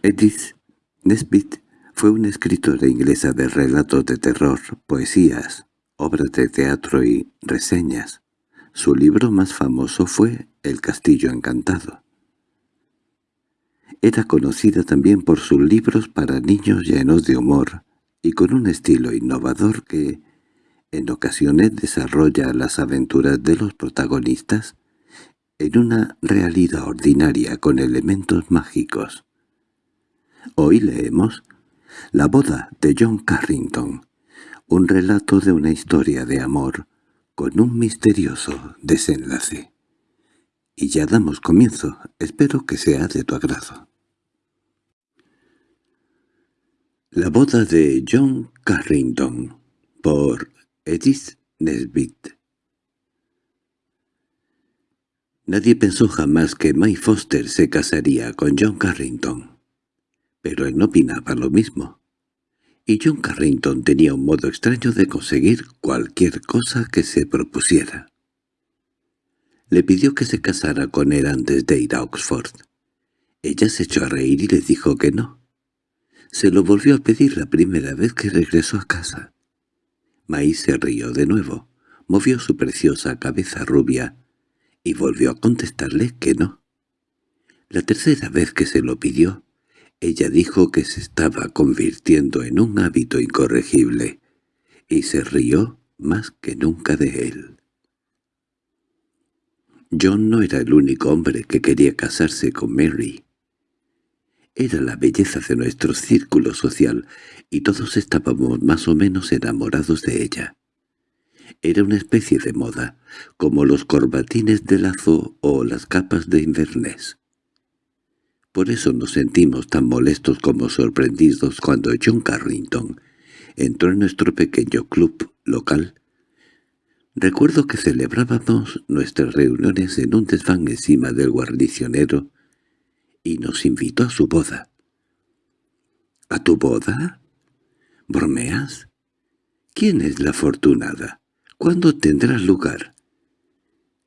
Edith Nesbit fue una escritora inglesa de relatos de terror, poesías, obras de teatro y reseñas. Su libro más famoso fue El castillo encantado. Era conocida también por sus libros para niños llenos de humor y con un estilo innovador que, en ocasiones desarrolla las aventuras de los protagonistas en una realidad ordinaria con elementos mágicos. Hoy leemos La boda de John Carrington, un relato de una historia de amor con un misterioso desenlace. Y ya damos comienzo, espero que sea de tu agrado. La boda de John Carrington, por Edith Nesbit Nadie pensó jamás que May Foster se casaría con John Carrington, pero él no opinaba lo mismo. Y John Carrington tenía un modo extraño de conseguir cualquier cosa que se propusiera. Le pidió que se casara con él antes de ir a Oxford. Ella se echó a reír y le dijo que no. Se lo volvió a pedir la primera vez que regresó a casa. May se rió de nuevo, movió su preciosa cabeza rubia y volvió a contestarle que no. La tercera vez que se lo pidió, ella dijo que se estaba convirtiendo en un hábito incorregible, y se rió más que nunca de él. John no era el único hombre que quería casarse con Mary. Era la belleza de nuestro círculo social, y todos estábamos más o menos enamorados de ella. Era una especie de moda, como los corbatines de lazo o las capas de Inverness. Por eso nos sentimos tan molestos como sorprendidos cuando John Carrington entró en nuestro pequeño club local. Recuerdo que celebrábamos nuestras reuniones en un desván encima del guarnicionero y nos invitó a su boda. —¿A tu boda? ¿Bromeas? ¿Quién es la afortunada? ¿Cuándo tendrá lugar?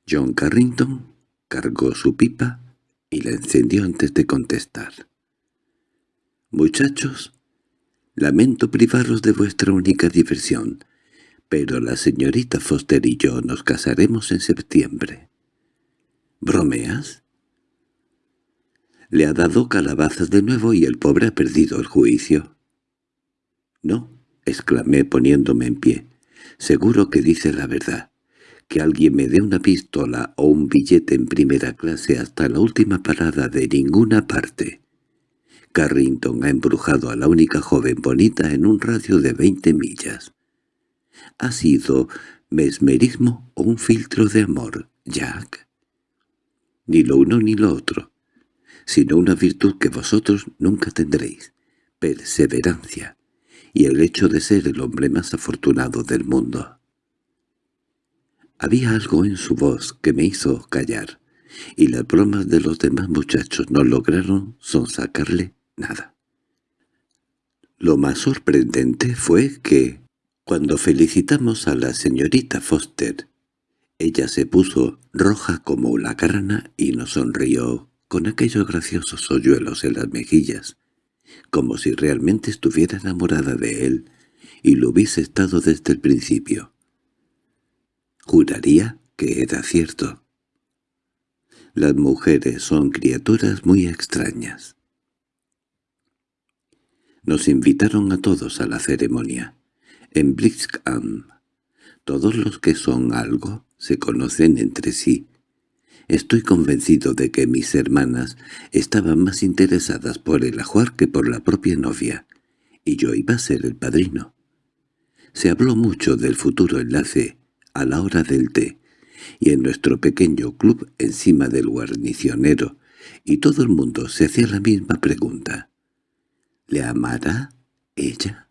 John Carrington cargó su pipa y la encendió antes de contestar. «Muchachos, lamento privaros de vuestra única diversión, pero la señorita Foster y yo nos casaremos en septiembre». «¿Bromeas?» Le ha dado calabazas de nuevo y el pobre ha perdido el juicio. «No», exclamé poniéndome en pie. Seguro que dice la verdad. Que alguien me dé una pistola o un billete en primera clase hasta la última parada de ninguna parte. Carrington ha embrujado a la única joven bonita en un radio de veinte millas. ¿Ha sido mesmerismo o un filtro de amor, Jack? Ni lo uno ni lo otro, sino una virtud que vosotros nunca tendréis, perseverancia y el hecho de ser el hombre más afortunado del mundo. Había algo en su voz que me hizo callar, y las bromas de los demás muchachos no lograron sonsacarle nada. Lo más sorprendente fue que, cuando felicitamos a la señorita Foster, ella se puso roja como la grana y nos sonrió con aquellos graciosos hoyuelos en las mejillas, como si realmente estuviera enamorada de él y lo hubiese estado desde el principio. Juraría que era cierto. Las mujeres son criaturas muy extrañas. Nos invitaron a todos a la ceremonia. En Blixham, todos los que son algo se conocen entre sí, Estoy convencido de que mis hermanas estaban más interesadas por el ajuar que por la propia novia, y yo iba a ser el padrino. Se habló mucho del futuro enlace a la hora del té, y en nuestro pequeño club encima del guarnicionero, y todo el mundo se hacía la misma pregunta. ¿Le amará ella?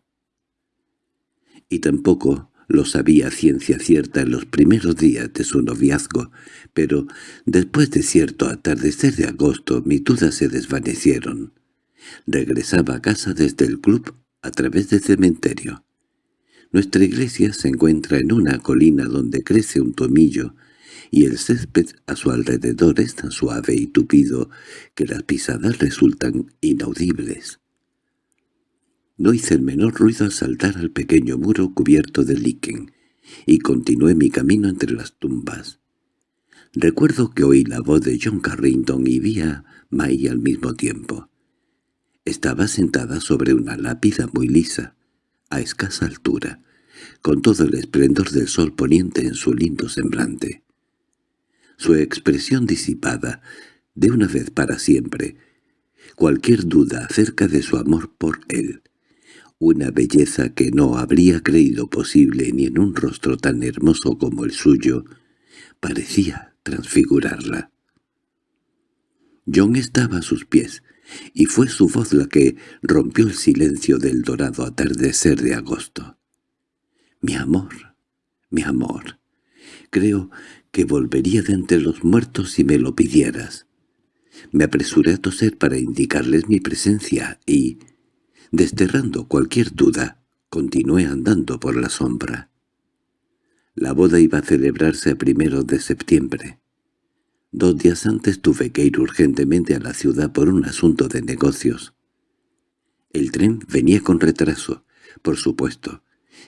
Y tampoco lo sabía ciencia cierta en los primeros días de su noviazgo, pero después de cierto atardecer de agosto mis dudas se desvanecieron. Regresaba a casa desde el club a través del cementerio. Nuestra iglesia se encuentra en una colina donde crece un tomillo, y el césped a su alrededor es tan suave y tupido que las pisadas resultan inaudibles. No hice el menor ruido al saltar al pequeño muro cubierto de líquen, y continué mi camino entre las tumbas. Recuerdo que oí la voz de John Carrington y vi a May al mismo tiempo. Estaba sentada sobre una lápida muy lisa, a escasa altura, con todo el esplendor del sol poniente en su lindo semblante. Su expresión disipada, de una vez para siempre, cualquier duda acerca de su amor por él, una belleza que no habría creído posible ni en un rostro tan hermoso como el suyo, parecía transfigurarla. John estaba a sus pies, y fue su voz la que rompió el silencio del dorado atardecer de agosto. «Mi amor, mi amor, creo que volvería de entre los muertos si me lo pidieras». Me apresuré a toser para indicarles mi presencia y, desterrando cualquier duda, continué andando por la sombra. La boda iba a celebrarse a primero de septiembre. Dos días antes tuve que ir urgentemente a la ciudad por un asunto de negocios. El tren venía con retraso, por supuesto,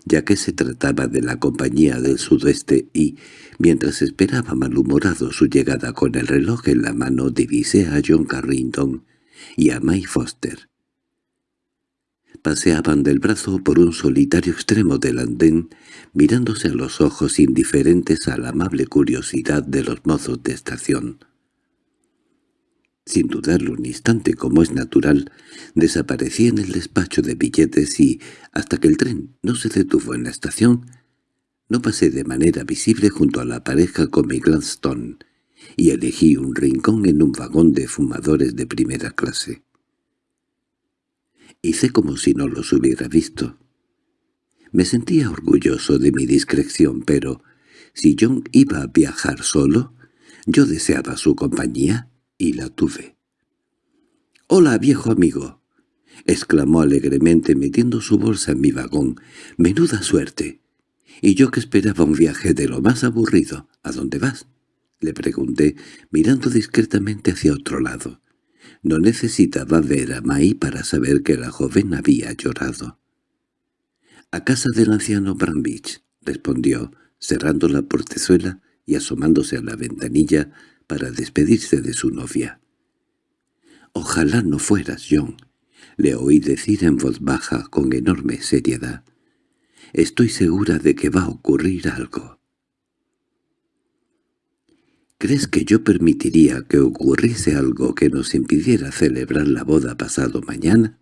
ya que se trataba de la compañía del sudoeste y, mientras esperaba malhumorado su llegada con el reloj en la mano, divisé a John Carrington y a May Foster. Paseaban del brazo por un solitario extremo del andén, mirándose a los ojos indiferentes a la amable curiosidad de los mozos de estación. Sin dudarlo un instante, como es natural, desaparecí en el despacho de billetes y, hasta que el tren no se detuvo en la estación, no pasé de manera visible junto a la pareja con mi Gladstone y elegí un rincón en un vagón de fumadores de primera clase. Hice como si no los hubiera visto. Me sentía orgulloso de mi discreción, pero si John iba a viajar solo, yo deseaba su compañía y la tuve. «¡Hola, viejo amigo!» exclamó alegremente metiendo su bolsa en mi vagón. «¡Menuda suerte!» «Y yo que esperaba un viaje de lo más aburrido. ¿A dónde vas?» le pregunté, mirando discretamente hacia otro lado. No necesitaba ver a Mai para saber que la joven había llorado. —A casa del anciano Brambich —respondió, cerrando la portezuela y asomándose a la ventanilla para despedirse de su novia. —Ojalá no fueras, John —le oí decir en voz baja con enorme seriedad—. Estoy segura de que va a ocurrir algo. ¿Crees que yo permitiría que ocurriese algo que nos impidiera celebrar la boda pasado mañana?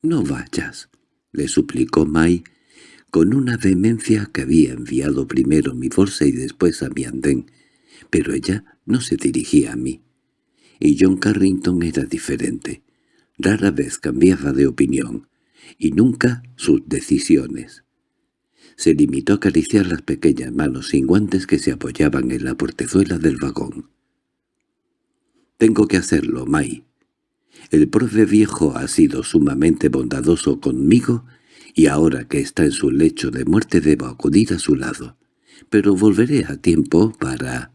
—No vayas —le suplicó May, con una vehemencia que había enviado primero mi bolsa y después a mi andén, pero ella no se dirigía a mí. Y John Carrington era diferente. Rara vez cambiaba de opinión, y nunca sus decisiones se limitó a acariciar las pequeñas manos sin guantes que se apoyaban en la portezuela del vagón. «Tengo que hacerlo, May. El profe viejo ha sido sumamente bondadoso conmigo y ahora que está en su lecho de muerte debo acudir a su lado. Pero volveré a tiempo para...»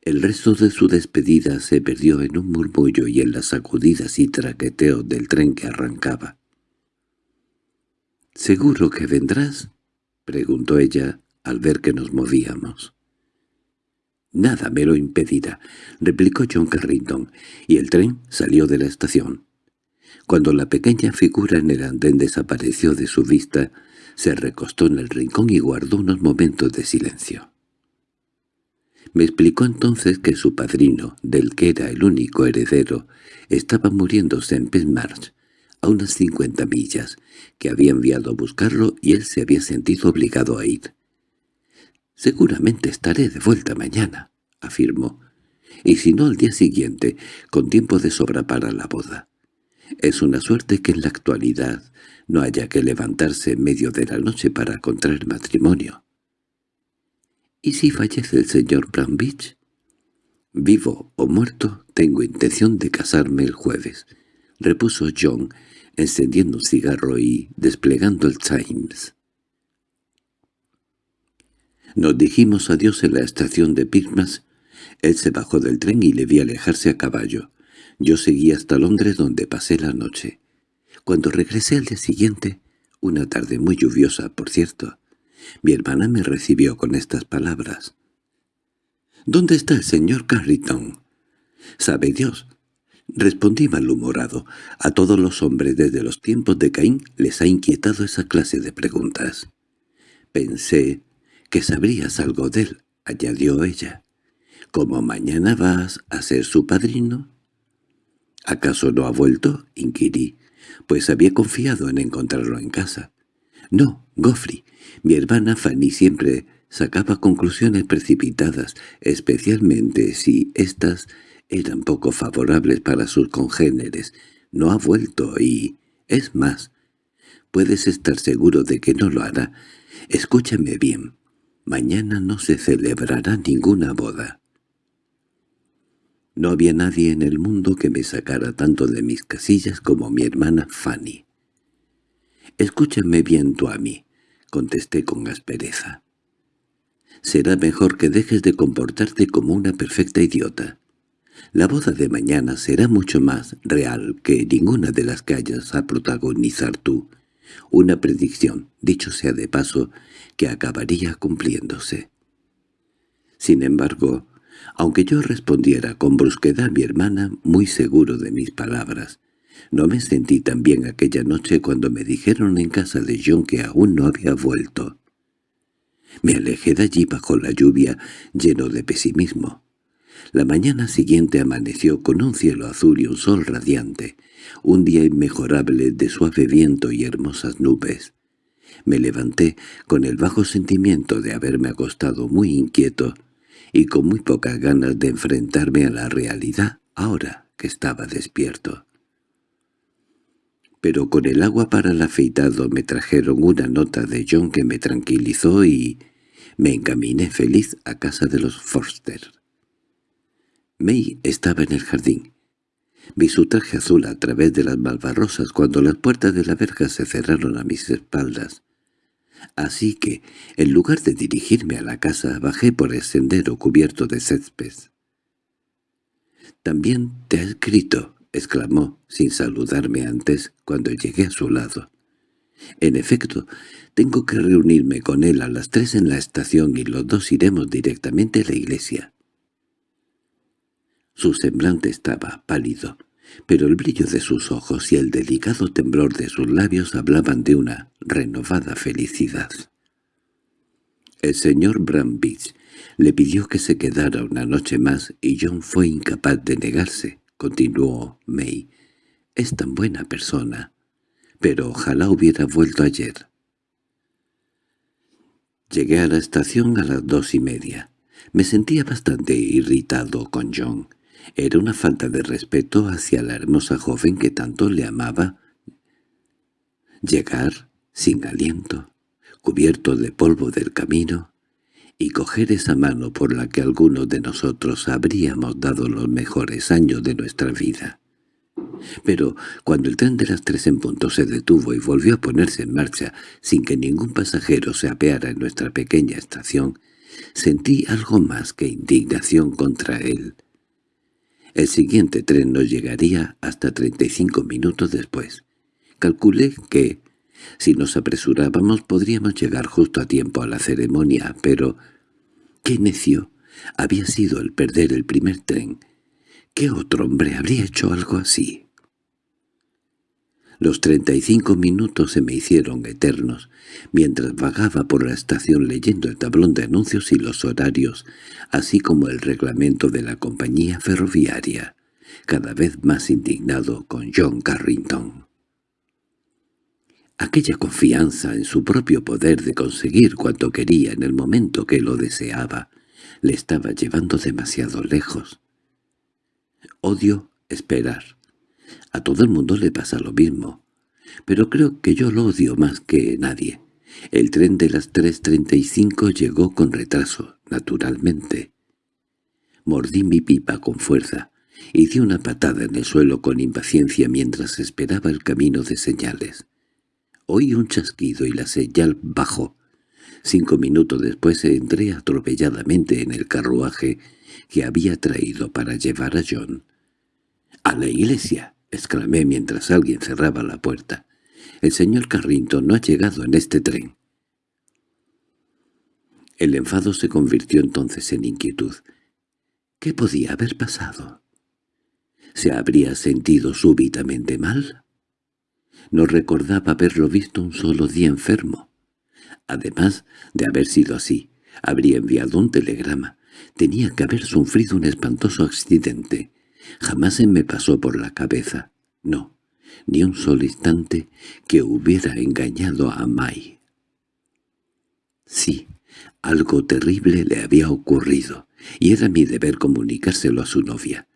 El resto de su despedida se perdió en un murmullo y en las sacudidas y traqueteos del tren que arrancaba. —¿Seguro que vendrás? —preguntó ella al ver que nos movíamos. —Nada me lo impedirá —replicó John Carrington, y el tren salió de la estación. Cuando la pequeña figura en el andén desapareció de su vista, se recostó en el rincón y guardó unos momentos de silencio. Me explicó entonces que su padrino, del que era el único heredero, estaba muriéndose en Penmarsh, a unas cincuenta millas, que había enviado a buscarlo y él se había sentido obligado a ir. «Seguramente estaré de vuelta mañana», afirmó, «y si no al día siguiente, con tiempo de sobra para la boda. Es una suerte que en la actualidad no haya que levantarse en medio de la noche para contraer matrimonio». «¿Y si fallece el señor Brambich?» «Vivo o muerto, tengo intención de casarme el jueves», repuso John, encendiendo un cigarro y desplegando el Times. Nos dijimos adiós en la estación de Pirmas. Él se bajó del tren y le vi alejarse a caballo. Yo seguí hasta Londres donde pasé la noche. Cuando regresé al día siguiente, una tarde muy lluviosa, por cierto, mi hermana me recibió con estas palabras. —¿Dónde está el señor Carrington? —Sabe Dios. Respondí malhumorado. A todos los hombres desde los tiempos de Caín les ha inquietado esa clase de preguntas. Pensé que sabrías algo de él, añadió ella. —¿Cómo mañana vas a ser su padrino? —¿Acaso no ha vuelto? —inquirí, pues había confiado en encontrarlo en casa. —No, Goffrey. Mi hermana Fanny siempre sacaba conclusiones precipitadas, especialmente si éstas eran poco favorables para sus congéneres. No ha vuelto y, es más, puedes estar seguro de que no lo hará. Escúchame bien. Mañana no se celebrará ninguna boda. No había nadie en el mundo que me sacara tanto de mis casillas como mi hermana Fanny. «Escúchame bien tú a mí», contesté con aspereza. «Será mejor que dejes de comportarte como una perfecta idiota. La boda de mañana será mucho más real que ninguna de las que hayas a protagonizar tú. Una predicción, dicho sea de paso, que acabaría cumpliéndose. Sin embargo, aunque yo respondiera con brusquedad a mi hermana, muy seguro de mis palabras, no me sentí tan bien aquella noche cuando me dijeron en casa de John que aún no había vuelto. Me alejé de allí bajo la lluvia, lleno de pesimismo. La mañana siguiente amaneció con un cielo azul y un sol radiante, un día inmejorable de suave viento y hermosas nubes. Me levanté con el bajo sentimiento de haberme acostado muy inquieto y con muy pocas ganas de enfrentarme a la realidad ahora que estaba despierto. Pero con el agua para el afeitado me trajeron una nota de John que me tranquilizó y me encaminé feliz a casa de los Forster. May estaba en el jardín. Vi su traje azul a través de las malvarrosas cuando las puertas de la verja se cerraron a mis espaldas. Así que, en lugar de dirigirme a la casa, bajé por el sendero cubierto de césped. «También te ha escrito», exclamó, sin saludarme antes, cuando llegué a su lado. «En efecto, tengo que reunirme con él a las tres en la estación y los dos iremos directamente a la iglesia». Su semblante estaba pálido, pero el brillo de sus ojos y el delicado temblor de sus labios hablaban de una renovada felicidad. El señor Brambridge le pidió que se quedara una noche más y John fue incapaz de negarse, continuó May. Es tan buena persona, pero ojalá hubiera vuelto ayer. Llegué a la estación a las dos y media. Me sentía bastante irritado con John. Era una falta de respeto hacia la hermosa joven que tanto le amaba. Llegar sin aliento, cubierto de polvo del camino, y coger esa mano por la que algunos de nosotros habríamos dado los mejores años de nuestra vida. Pero cuando el tren de las tres en punto se detuvo y volvió a ponerse en marcha sin que ningún pasajero se apeara en nuestra pequeña estación, sentí algo más que indignación contra él. El siguiente tren no llegaría hasta 35 minutos después. Calculé que, si nos apresurábamos, podríamos llegar justo a tiempo a la ceremonia, pero... ¡Qué necio! Había sido el perder el primer tren. ¿Qué otro hombre habría hecho algo así? Los treinta y cinco minutos se me hicieron eternos, mientras vagaba por la estación leyendo el tablón de anuncios y los horarios, así como el reglamento de la compañía ferroviaria, cada vez más indignado con John Carrington. Aquella confianza en su propio poder de conseguir cuanto quería en el momento que lo deseaba, le estaba llevando demasiado lejos. Odio esperar. A todo el mundo le pasa lo mismo, pero creo que yo lo odio más que nadie. El tren de las 3.35 llegó con retraso, naturalmente. Mordí mi pipa con fuerza y di una patada en el suelo con impaciencia mientras esperaba el camino de señales. Oí un chasquido y la señal bajó. Cinco minutos después entré atropelladamente en el carruaje que había traído para llevar a John. —¡A la iglesia! —exclamé mientras alguien cerraba la puerta. —El señor Carrington no ha llegado en este tren. El enfado se convirtió entonces en inquietud. ¿Qué podía haber pasado? ¿Se habría sentido súbitamente mal? No recordaba haberlo visto un solo día enfermo. Además de haber sido así, habría enviado un telegrama. Tenía que haber sufrido un espantoso accidente. Jamás se me pasó por la cabeza. No, ni un solo instante que hubiera engañado a Mai. Sí, algo terrible le había ocurrido, y era mi deber comunicárselo a su novia.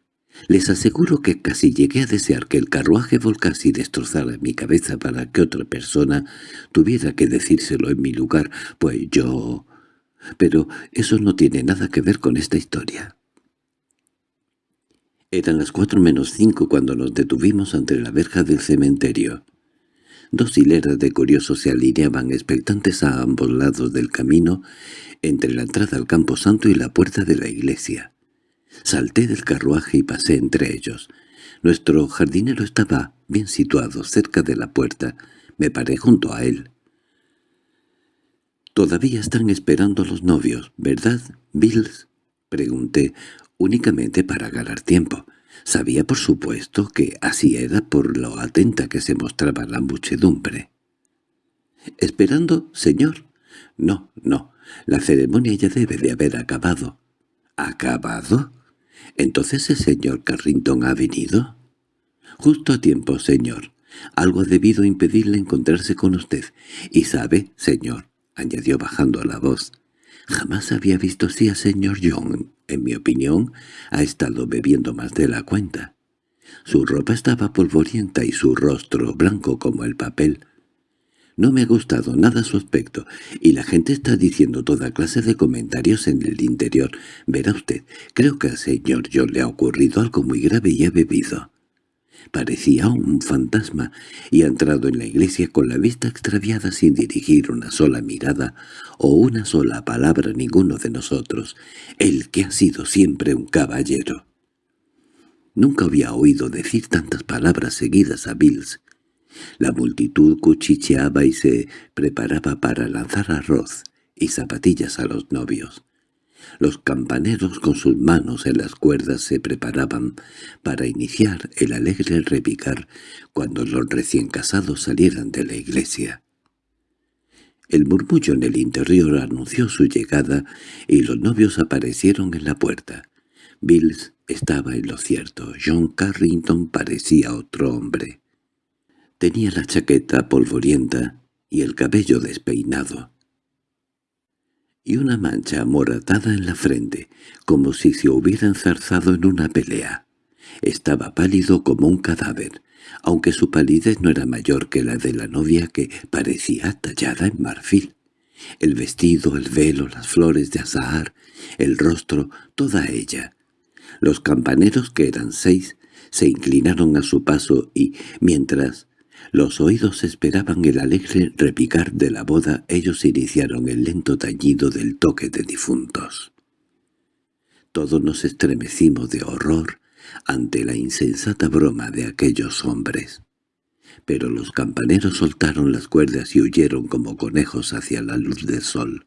Les aseguro que casi llegué a desear que el carruaje volcase y destrozara mi cabeza para que otra persona tuviera que decírselo en mi lugar, pues yo... Pero eso no tiene nada que ver con esta historia. Eran las cuatro menos cinco cuando nos detuvimos ante la verja del cementerio. Dos hileras de curiosos se alineaban expectantes a ambos lados del camino entre la entrada al campo santo y la puerta de la iglesia. Salté del carruaje y pasé entre ellos. Nuestro jardinero estaba bien situado, cerca de la puerta. Me paré junto a él. «Todavía están esperando los novios, ¿verdad, Bills?» Pregunté, únicamente para ganar tiempo. Sabía por supuesto que así era por lo atenta que se mostraba la muchedumbre. «¿Esperando, señor?» «No, no. La ceremonia ya debe de haber acabado». «¿Acabado?» —¿Entonces el señor Carrington ha venido? —Justo a tiempo, señor. Algo ha debido impedirle encontrarse con usted. Y sabe, señor —añadió bajando la voz—, jamás había visto así al señor John. En mi opinión, ha estado bebiendo más de la cuenta. Su ropa estaba polvorienta y su rostro blanco como el papel. No me ha gustado nada su aspecto, y la gente está diciendo toda clase de comentarios en el interior. Verá usted, creo que al señor John le ha ocurrido algo muy grave y ha bebido. Parecía un fantasma, y ha entrado en la iglesia con la vista extraviada sin dirigir una sola mirada o una sola palabra a ninguno de nosotros, el que ha sido siempre un caballero. Nunca había oído decir tantas palabras seguidas a Bills, la multitud cuchicheaba y se preparaba para lanzar arroz y zapatillas a los novios. Los campaneros con sus manos en las cuerdas se preparaban para iniciar el alegre repicar cuando los recién casados salieran de la iglesia. El murmullo en el interior anunció su llegada y los novios aparecieron en la puerta. Bills estaba en lo cierto. John Carrington parecía otro hombre. Tenía la chaqueta polvorienta y el cabello despeinado, y una mancha amoratada en la frente, como si se hubiera enzarzado en una pelea. Estaba pálido como un cadáver, aunque su palidez no era mayor que la de la novia que parecía tallada en marfil. El vestido, el velo, las flores de azahar, el rostro, toda ella. Los campaneros, que eran seis, se inclinaron a su paso y, mientras los oídos esperaban el alegre repicar de la boda, ellos iniciaron el lento tañido del toque de difuntos. Todos nos estremecimos de horror ante la insensata broma de aquellos hombres. Pero los campaneros soltaron las cuerdas y huyeron como conejos hacia la luz del sol.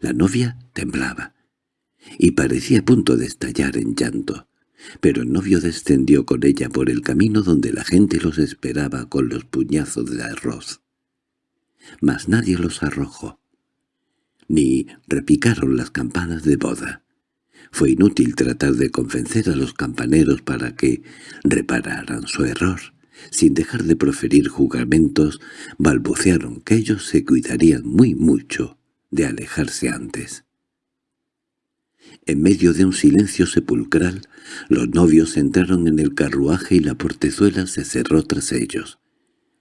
La novia temblaba, y parecía a punto de estallar en llanto pero el novio descendió con ella por el camino donde la gente los esperaba con los puñazos de arroz. Mas nadie los arrojó, ni repicaron las campanas de boda. Fue inútil tratar de convencer a los campaneros para que repararan su error. Sin dejar de proferir juramentos, balbucearon que ellos se cuidarían muy mucho de alejarse antes. En medio de un silencio sepulcral, los novios entraron en el carruaje y la portezuela se cerró tras ellos.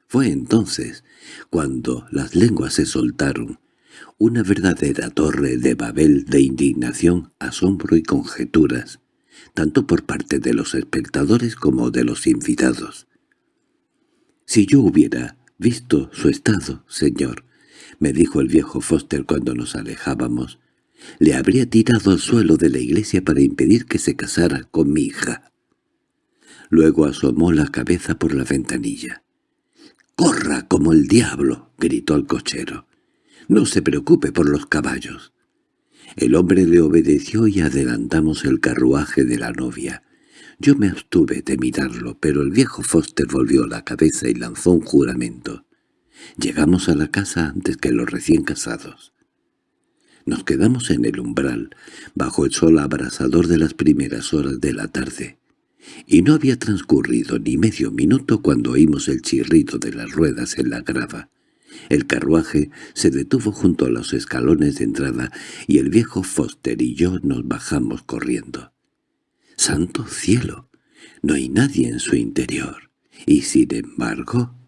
Fue entonces cuando las lenguas se soltaron, una verdadera torre de Babel de indignación, asombro y conjeturas, tanto por parte de los espectadores como de los invitados. «Si yo hubiera visto su estado, señor, me dijo el viejo Foster cuando nos alejábamos, le habría tirado al suelo de la iglesia para impedir que se casara con mi hija. Luego asomó la cabeza por la ventanilla. —¡Corra como el diablo! —gritó el cochero. —No se preocupe por los caballos. El hombre le obedeció y adelantamos el carruaje de la novia. Yo me abstuve de mirarlo, pero el viejo Foster volvió la cabeza y lanzó un juramento. Llegamos a la casa antes que los recién casados. Nos quedamos en el umbral, bajo el sol abrasador de las primeras horas de la tarde, y no había transcurrido ni medio minuto cuando oímos el chirrido de las ruedas en la grava. El carruaje se detuvo junto a los escalones de entrada y el viejo Foster y yo nos bajamos corriendo. ¡Santo cielo! No hay nadie en su interior. Y sin embargo...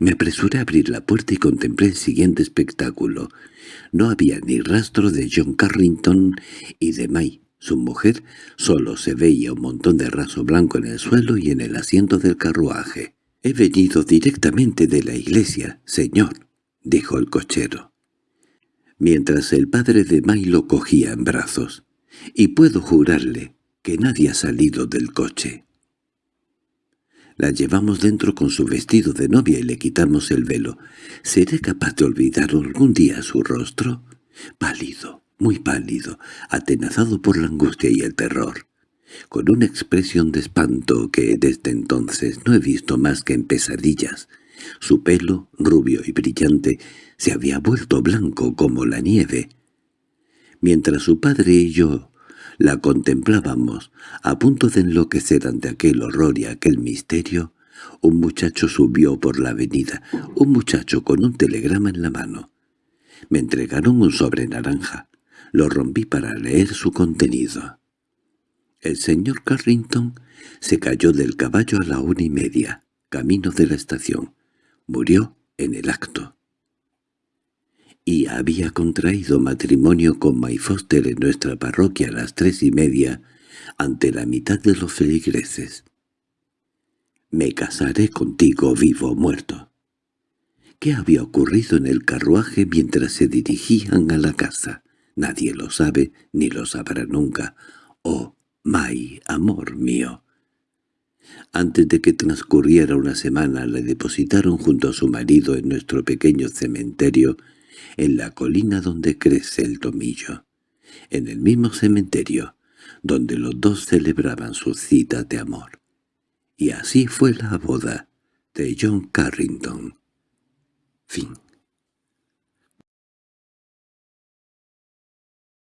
Me apresuré a abrir la puerta y contemplé el siguiente espectáculo. No había ni rastro de John Carrington y de May, su mujer, solo se veía un montón de raso blanco en el suelo y en el asiento del carruaje. «He venido directamente de la iglesia, señor», dijo el cochero, mientras el padre de May lo cogía en brazos, «y puedo jurarle que nadie ha salido del coche». La llevamos dentro con su vestido de novia y le quitamos el velo. ¿Seré capaz de olvidar algún día su rostro? Pálido, muy pálido, atenazado por la angustia y el terror, con una expresión de espanto que desde entonces no he visto más que en pesadillas. Su pelo, rubio y brillante, se había vuelto blanco como la nieve. Mientras su padre y yo la contemplábamos, a punto de enloquecer ante aquel horror y aquel misterio, un muchacho subió por la avenida, un muchacho con un telegrama en la mano. Me entregaron un sobre naranja. Lo rompí para leer su contenido. El señor Carrington se cayó del caballo a la una y media, camino de la estación. Murió en el acto y había contraído matrimonio con May Foster en nuestra parroquia a las tres y media, ante la mitad de los feligreses. «Me casaré contigo vivo o muerto». ¿Qué había ocurrido en el carruaje mientras se dirigían a la casa? Nadie lo sabe, ni lo sabrá nunca. «Oh, May, amor mío». Antes de que transcurriera una semana le depositaron junto a su marido en nuestro pequeño cementerio en la colina donde crece el tomillo, en el mismo cementerio donde los dos celebraban su cita de amor. Y así fue la boda de John Carrington. Fin